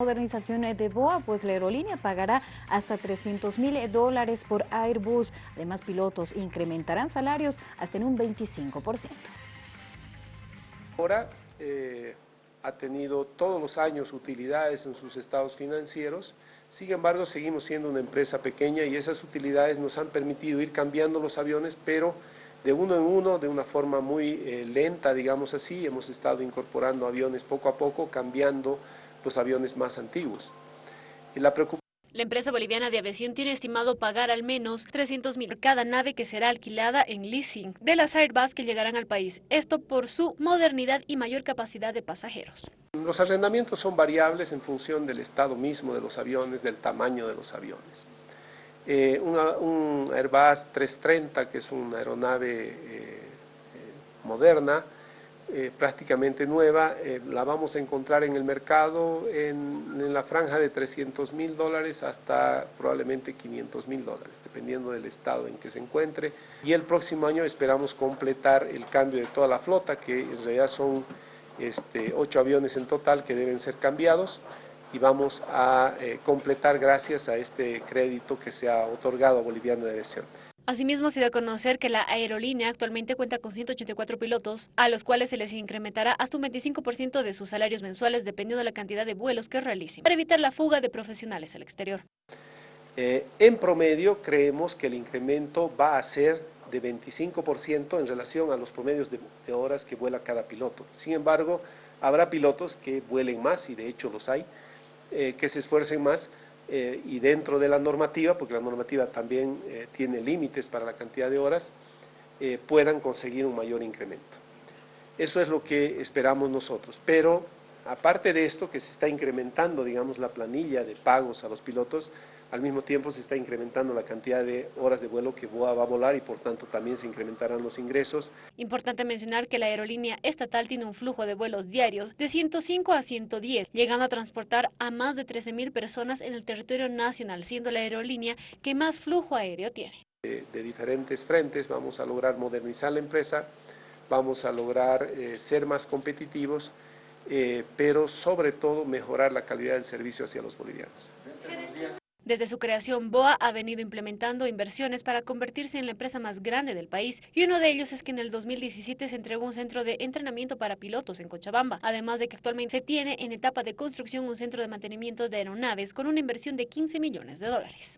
modernización de BOA, pues la aerolínea pagará hasta 300 mil dólares por Airbus. Además, pilotos incrementarán salarios hasta en un 25%. Ahora eh, ha tenido todos los años utilidades en sus estados financieros, sin embargo seguimos siendo una empresa pequeña y esas utilidades nos han permitido ir cambiando los aviones, pero de uno en uno, de una forma muy eh, lenta, digamos así, hemos estado incorporando aviones poco a poco, cambiando los aviones más antiguos. La la empresa boliviana de aviación tiene estimado pagar al menos 300 mil por cada nave que será alquilada en leasing de las Airbus que llegarán al país. Esto por su modernidad y mayor capacidad de pasajeros. Los arrendamientos son variables en función del estado mismo de los aviones, del tamaño de los aviones. Eh, un Airbus 330, que es una aeronave eh, eh, moderna, eh, prácticamente nueva, eh, la vamos a encontrar en el mercado en, la franja de 300 mil dólares hasta probablemente 500 mil dólares, dependiendo del estado en que se encuentre. Y el próximo año esperamos completar el cambio de toda la flota, que en realidad son este, ocho aviones en total que deben ser cambiados y vamos a eh, completar gracias a este crédito que se ha otorgado a Boliviano de Aviación. Asimismo, se da a conocer que la aerolínea actualmente cuenta con 184 pilotos, a los cuales se les incrementará hasta un 25% de sus salarios mensuales dependiendo de la cantidad de vuelos que realicen, para evitar la fuga de profesionales al exterior. Eh, en promedio, creemos que el incremento va a ser de 25% en relación a los promedios de, horas que vuela cada piloto. Sin embargo, habrá pilotos que vuelen más, y de hecho los hay, eh, que se esfuercen más, eh, y dentro de la normativa, porque la normativa también eh, tiene límites para la cantidad de horas, eh, puedan conseguir un mayor incremento. Eso es lo que esperamos nosotros, pero aparte de esto que se está incrementando, digamos, la planilla de pagos a los pilotos, al mismo tiempo se está incrementando la cantidad de horas de vuelo que BOA va a volar y por tanto también se incrementarán los ingresos. Importante mencionar que la aerolínea estatal tiene un flujo de vuelos diarios de 105 a 110, llegando a transportar a más de 13 mil personas en el territorio nacional, siendo la aerolínea que más flujo aéreo tiene. De, diferentes frentes vamos a lograr modernizar la empresa, vamos a lograr eh, ser más competitivos, eh, pero sobre todo mejorar la calidad del servicio hacia los bolivianos. Desde su creación, BOA ha venido implementando inversiones para convertirse en la empresa más grande del país y uno de ellos es que en el 2017 se entregó un centro de entrenamiento para pilotos en Cochabamba, además de que actualmente se tiene en etapa de construcción un centro de mantenimiento de aeronaves con una inversión de 15 millones de dólares.